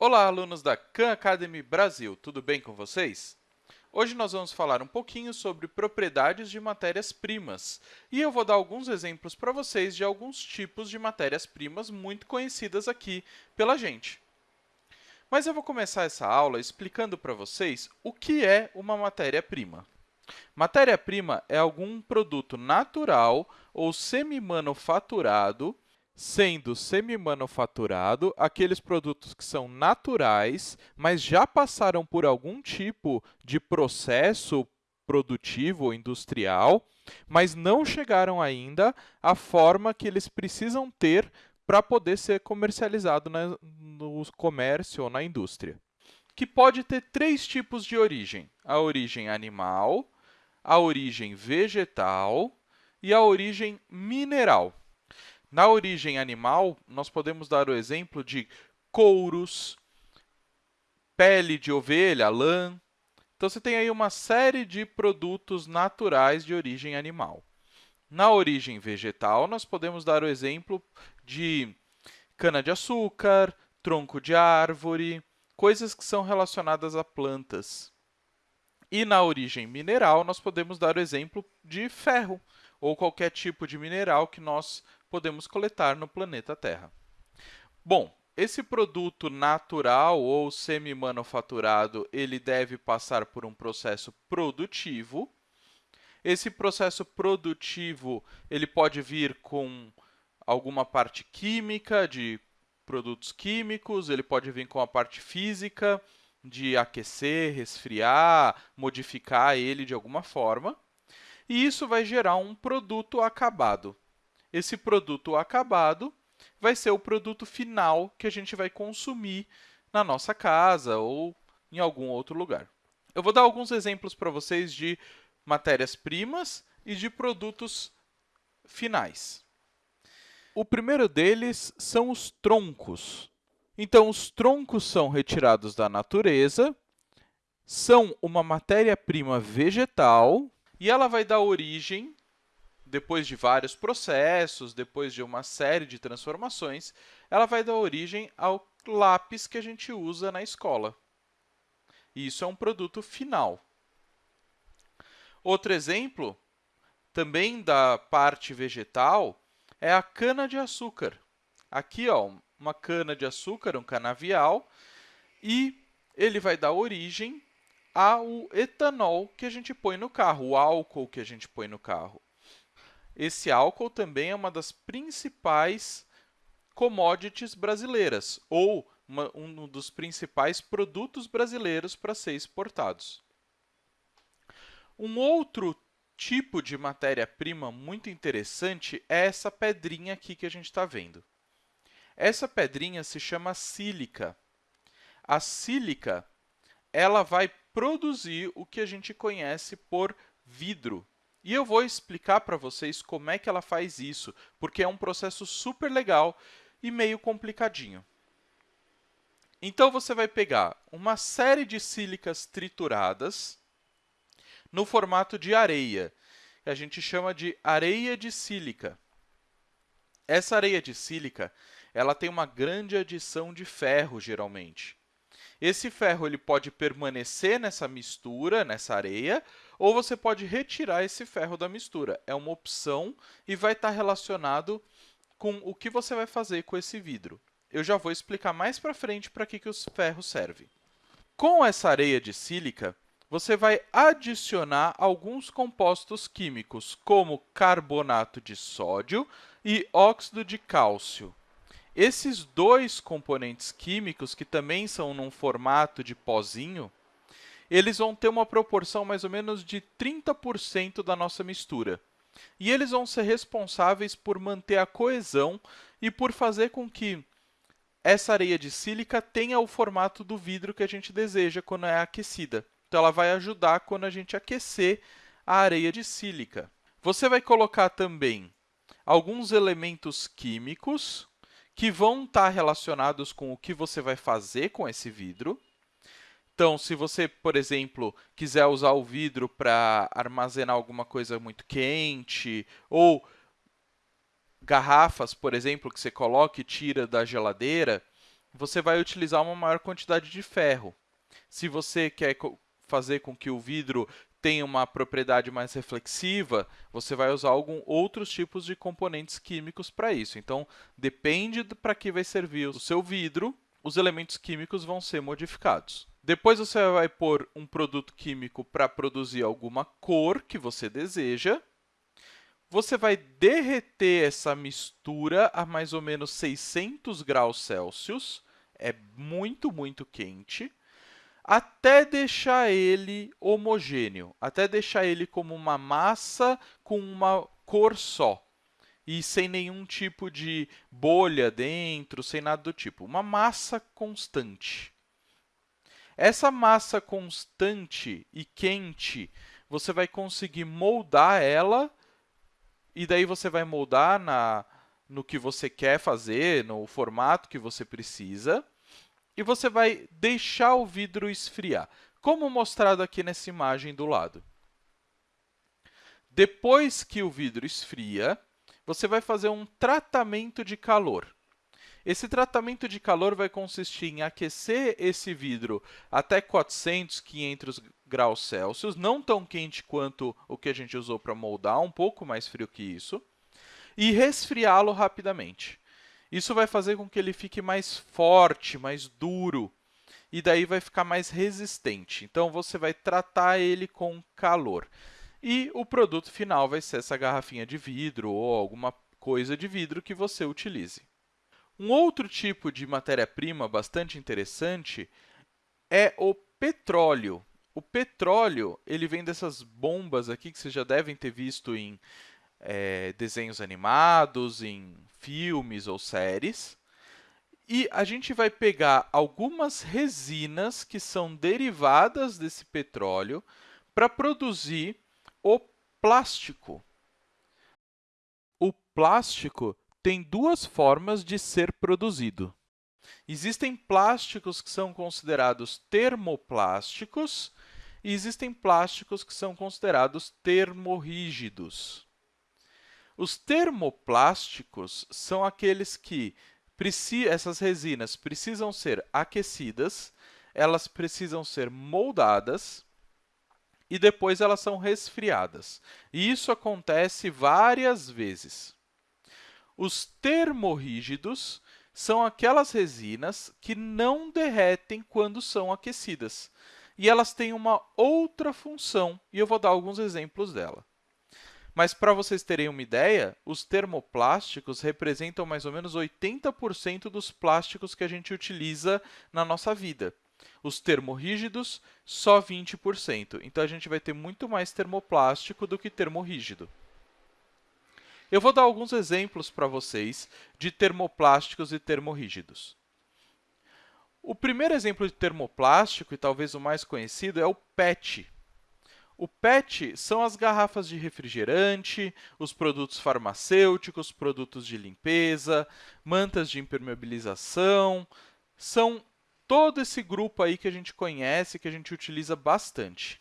Olá, alunos da Khan Academy Brasil, tudo bem com vocês? Hoje nós vamos falar um pouquinho sobre propriedades de matérias-primas e eu vou dar alguns exemplos para vocês de alguns tipos de matérias-primas muito conhecidas aqui pela gente. Mas eu vou começar essa aula explicando para vocês o que é uma matéria-prima. Matéria-prima é algum produto natural ou semi-manufaturado sendo semi-manufaturado aqueles produtos que são naturais, mas já passaram por algum tipo de processo produtivo ou industrial, mas não chegaram ainda à forma que eles precisam ter para poder ser comercializado na, no comércio ou na indústria. Que pode ter três tipos de origem: a origem animal, a origem vegetal e a origem mineral. Na origem animal, nós podemos dar o exemplo de couros, pele de ovelha, lã. Então, você tem aí uma série de produtos naturais de origem animal. Na origem vegetal, nós podemos dar o exemplo de cana-de-açúcar, tronco de árvore, coisas que são relacionadas a plantas. E na origem mineral, nós podemos dar o exemplo de ferro, ou qualquer tipo de mineral que nós podemos coletar no planeta Terra. Bom, esse produto natural ou semi-manufaturado, ele deve passar por um processo produtivo. Esse processo produtivo, ele pode vir com alguma parte química, de produtos químicos, ele pode vir com a parte física, de aquecer, resfriar, modificar ele de alguma forma. E isso vai gerar um produto acabado. Esse produto acabado vai ser o produto final que a gente vai consumir na nossa casa ou em algum outro lugar. Eu vou dar alguns exemplos para vocês de matérias-primas e de produtos finais. O primeiro deles são os troncos. Então, os troncos são retirados da natureza, são uma matéria-prima vegetal e ela vai dar origem depois de vários processos, depois de uma série de transformações, ela vai dar origem ao lápis que a gente usa na escola. E isso é um produto final. Outro exemplo, também da parte vegetal, é a cana-de-açúcar. Aqui, ó, uma cana-de-açúcar, um canavial, e ele vai dar origem ao etanol que a gente põe no carro, o álcool que a gente põe no carro. Esse álcool também é uma das principais commodities brasileiras, ou uma, um dos principais produtos brasileiros para ser exportados. Um outro tipo de matéria-prima muito interessante é essa pedrinha aqui que a gente está vendo. Essa pedrinha se chama sílica. A sílica ela vai produzir o que a gente conhece por vidro. E eu vou explicar para vocês como é que ela faz isso, porque é um processo super legal e meio complicadinho. Então, você vai pegar uma série de sílicas trituradas no formato de areia, que a gente chama de areia de sílica. Essa areia de sílica ela tem uma grande adição de ferro, geralmente. Esse ferro ele pode permanecer nessa mistura, nessa areia, ou você pode retirar esse ferro da mistura. É uma opção e vai estar relacionado com o que você vai fazer com esse vidro. Eu já vou explicar mais para frente para que, que os ferros servem. Com essa areia de sílica, você vai adicionar alguns compostos químicos, como carbonato de sódio e óxido de cálcio. Esses dois componentes químicos, que também são num formato de pozinho, eles vão ter uma proporção mais ou menos de 30% da nossa mistura. E eles vão ser responsáveis por manter a coesão e por fazer com que essa areia de sílica tenha o formato do vidro que a gente deseja quando é aquecida. Então, ela vai ajudar quando a gente aquecer a areia de sílica. Você vai colocar também alguns elementos químicos que vão estar relacionados com o que você vai fazer com esse vidro. Então, se você, por exemplo, quiser usar o vidro para armazenar alguma coisa muito quente, ou garrafas, por exemplo, que você coloca e tira da geladeira, você vai utilizar uma maior quantidade de ferro. Se você quer fazer com que o vidro tenha uma propriedade mais reflexiva, você vai usar algum outros tipos de componentes químicos para isso. Então, depende para que vai servir o seu vidro, os elementos químicos vão ser modificados. Depois você vai pôr um produto químico para produzir alguma cor que você deseja. Você vai derreter essa mistura a mais ou menos 600 graus Celsius. É muito, muito quente até deixar ele homogêneo, até deixar ele como uma massa com uma cor só e sem nenhum tipo de bolha dentro, sem nada do tipo. Uma massa constante. Essa massa constante e quente, você vai conseguir moldar ela e daí você vai moldar na, no que você quer fazer, no formato que você precisa e você vai deixar o vidro esfriar, como mostrado aqui nessa imagem do lado. Depois que o vidro esfria, você vai fazer um tratamento de calor. Esse tratamento de calor vai consistir em aquecer esse vidro até 400, 500 graus Celsius, não tão quente quanto o que a gente usou para moldar, um pouco mais frio que isso, e resfriá-lo rapidamente. Isso vai fazer com que ele fique mais forte, mais duro, e daí vai ficar mais resistente. Então, você vai tratar ele com calor. E o produto final vai ser essa garrafinha de vidro ou alguma coisa de vidro que você utilize. Um outro tipo de matéria-prima bastante interessante é o petróleo. O petróleo ele vem dessas bombas aqui que vocês já devem ter visto em é, desenhos animados, em filmes ou séries. E a gente vai pegar algumas resinas que são derivadas desse petróleo para produzir o plástico. O plástico tem duas formas de ser produzido. Existem plásticos que são considerados termoplásticos e existem plásticos que são considerados termorrígidos. Os termoplásticos são aqueles que essas resinas precisam ser aquecidas, elas precisam ser moldadas e depois elas são resfriadas. E isso acontece várias vezes. Os termorrígidos são aquelas resinas que não derretem quando são aquecidas. E elas têm uma outra função, e eu vou dar alguns exemplos dela. Mas, para vocês terem uma ideia, os termoplásticos representam mais ou menos 80% dos plásticos que a gente utiliza na nossa vida. Os termorrígidos, só 20%. Então, a gente vai ter muito mais termoplástico do que termorrígido. Eu vou dar alguns exemplos para vocês de termoplásticos e termorrígidos. O primeiro exemplo de termoplástico, e talvez o mais conhecido, é o PET, o PET são as garrafas de refrigerante, os produtos farmacêuticos, produtos de limpeza, mantas de impermeabilização, são todo esse grupo aí que a gente conhece, que a gente utiliza bastante.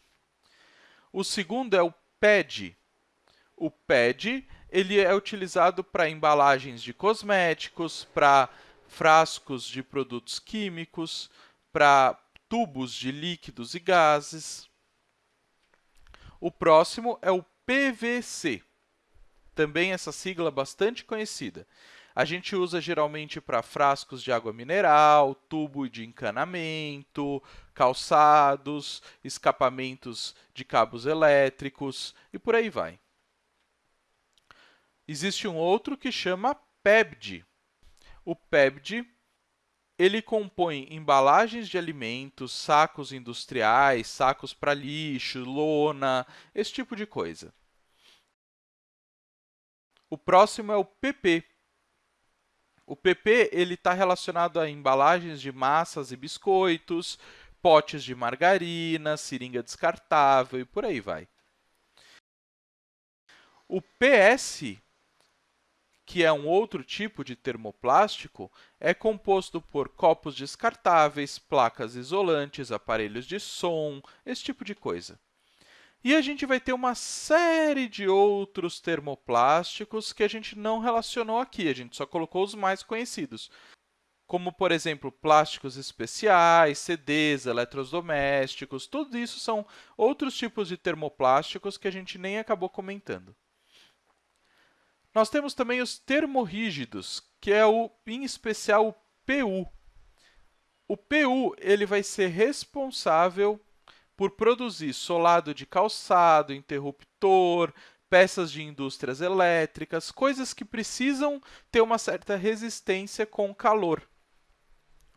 O segundo é o PED. O PED ele é utilizado para embalagens de cosméticos, para frascos de produtos químicos, para tubos de líquidos e gases. O próximo é o PVC, também essa sigla bastante conhecida. A gente usa geralmente para frascos de água mineral, tubo de encanamento, calçados, escapamentos de cabos elétricos e por aí vai. Existe um outro que chama PEBD. O PEBD ele compõe embalagens de alimentos, sacos industriais, sacos para lixo, lona, esse tipo de coisa. O próximo é o PP. O PP está relacionado a embalagens de massas e biscoitos, potes de margarina, seringa descartável e por aí vai. O PS que é um outro tipo de termoplástico, é composto por copos descartáveis, placas isolantes, aparelhos de som, esse tipo de coisa. E a gente vai ter uma série de outros termoplásticos que a gente não relacionou aqui, a gente só colocou os mais conhecidos. como, por exemplo, plásticos especiais, CDs, eletrodomésticos, tudo isso são outros tipos de termoplásticos que a gente nem acabou comentando. Nós temos também os termorrígidos, que é o, em especial o PU. O PU ele vai ser responsável por produzir solado de calçado, interruptor, peças de indústrias elétricas, coisas que precisam ter uma certa resistência com calor.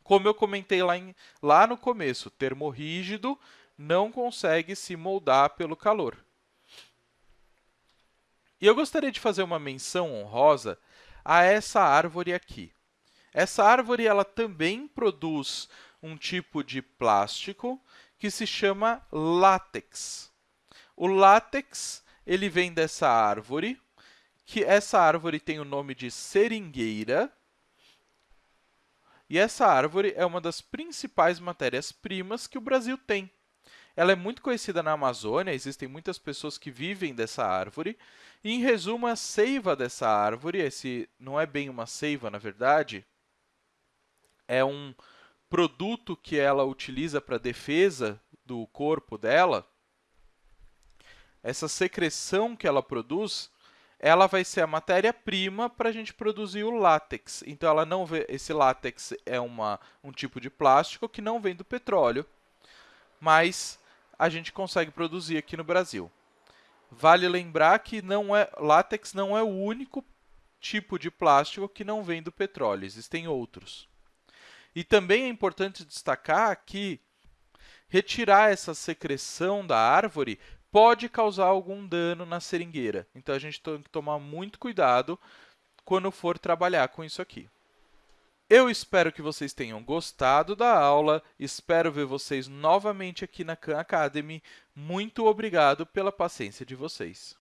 Como eu comentei lá, em, lá no começo, termorrígido não consegue se moldar pelo calor. E eu gostaria de fazer uma menção honrosa a essa árvore aqui. Essa árvore ela também produz um tipo de plástico que se chama látex. O látex ele vem dessa árvore, que essa árvore tem o nome de seringueira, e essa árvore é uma das principais matérias-primas que o Brasil tem. Ela é muito conhecida na Amazônia, existem muitas pessoas que vivem dessa árvore. E, em resumo, a seiva dessa árvore, esse não é bem uma seiva, na verdade, é um produto que ela utiliza para defesa do corpo dela. Essa secreção que ela produz ela vai ser a matéria-prima para a gente produzir o látex. Então, ela não vê, esse látex é uma, um tipo de plástico que não vem do petróleo, mas a gente consegue produzir aqui no Brasil. Vale lembrar que não é, látex não é o único tipo de plástico que não vem do petróleo, existem outros. E também é importante destacar que retirar essa secreção da árvore pode causar algum dano na seringueira. Então, a gente tem que tomar muito cuidado quando for trabalhar com isso aqui. Eu espero que vocês tenham gostado da aula, espero ver vocês novamente aqui na Khan Academy. Muito obrigado pela paciência de vocês.